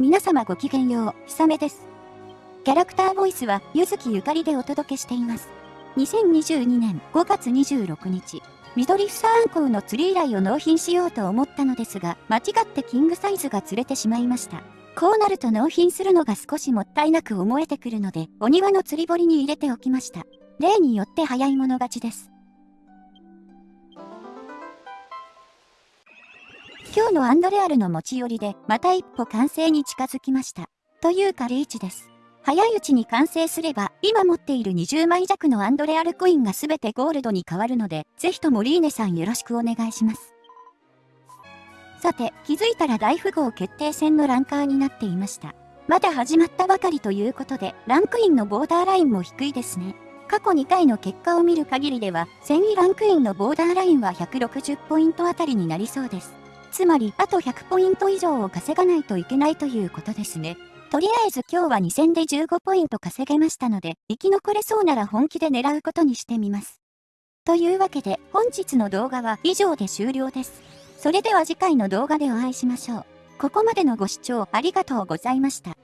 皆様ごきげんよう、ひさめです。キャラクターボイスは、ゆずきゆかりでお届けしています。2022年5月26日、緑房アンコウの釣り依頼を納品しようと思ったのですが、間違ってキングサイズが釣れてしまいました。こうなると納品するのが少しもったいなく思えてくるので、お庭の釣り堀に入れておきました。例によって早い者勝ちです。今日のアンドレアルの持ち寄りで、また一歩完成に近づきました。というかリーチです。早いうちに完成すれば、今持っている20枚弱のアンドレアルコインが全てゴールドに変わるので、ぜひともリーネさんよろしくお願いします。さて、気づいたら大富豪決定戦のランカーになっていました。まだ始まったばかりということで、ランクインのボーダーラインも低いですね。過去2回の結果を見る限りでは、1000位ランクインのボーダーラインは160ポイントあたりになりそうです。つまり、あと100ポイント以上を稼がないといけないということですね。とりあえず今日は2戦で15ポイント稼げましたので、生き残れそうなら本気で狙うことにしてみます。というわけで、本日の動画は以上で終了です。それでは次回の動画でお会いしましょう。ここまでのご視聴ありがとうございました。